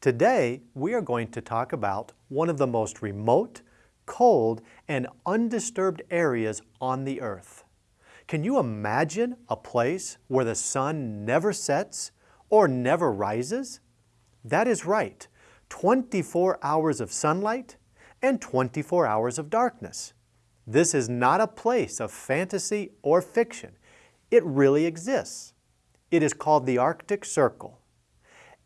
Today, we are going to talk about one of the most remote, cold, and undisturbed areas on the earth. Can you imagine a place where the sun never sets or never rises? That is right, 24 hours of sunlight and 24 hours of darkness. This is not a place of fantasy or fiction. It really exists. It is called the Arctic Circle.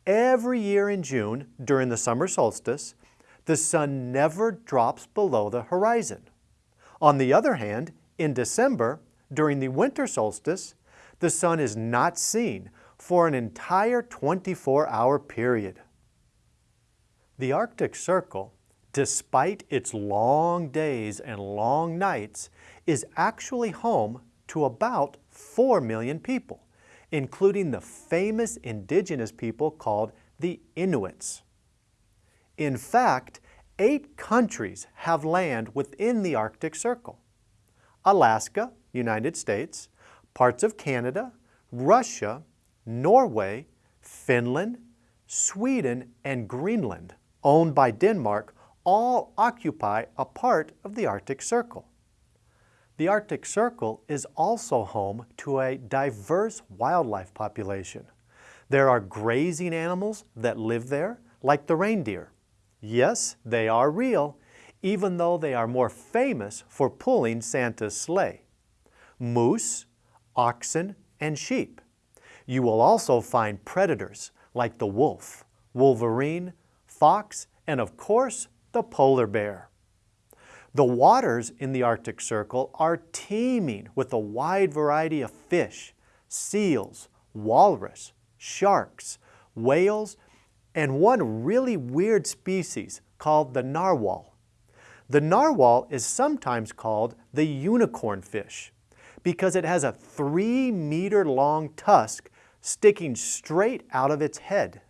Every year in June, during the summer solstice, the sun never drops below the horizon. On the other hand, in December, during the winter solstice, the sun is not seen for an entire 24-hour period. The Arctic Circle, despite its long days and long nights, is actually home to about 4 million people including the famous indigenous people called the Inuits. In fact, eight countries have land within the Arctic Circle. Alaska, United States, parts of Canada, Russia, Norway, Finland, Sweden, and Greenland, owned by Denmark, all occupy a part of the Arctic Circle. The Arctic Circle is also home to a diverse wildlife population. There are grazing animals that live there, like the reindeer. Yes, they are real, even though they are more famous for pulling Santa's sleigh. Moose, oxen, and sheep. You will also find predators like the wolf, wolverine, fox, and of course, the polar bear. The waters in the Arctic Circle are teeming with a wide variety of fish, seals, walrus, sharks, whales, and one really weird species called the narwhal. The narwhal is sometimes called the unicorn fish because it has a three meter long tusk sticking straight out of its head.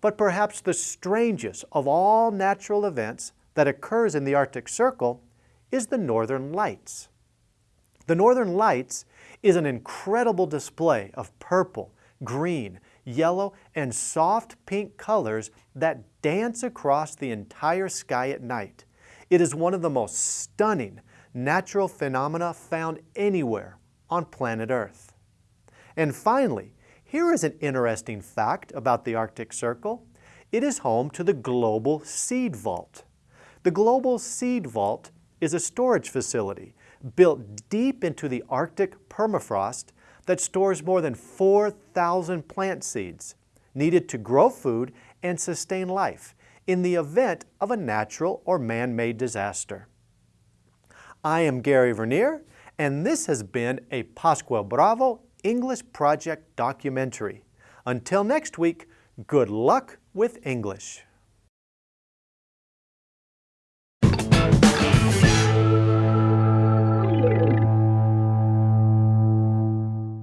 But perhaps the strangest of all natural events that occurs in the Arctic Circle is the Northern Lights. The Northern Lights is an incredible display of purple, green, yellow, and soft pink colors that dance across the entire sky at night. It is one of the most stunning natural phenomena found anywhere on planet Earth. And finally, here is an interesting fact about the Arctic Circle. It is home to the Global Seed Vault. The Global Seed Vault is a storage facility built deep into the Arctic permafrost that stores more than 4,000 plant seeds needed to grow food and sustain life in the event of a natural or man-made disaster. I am Gary Vernier, and this has been a Pascual Bravo English Project documentary. Until next week, good luck with English.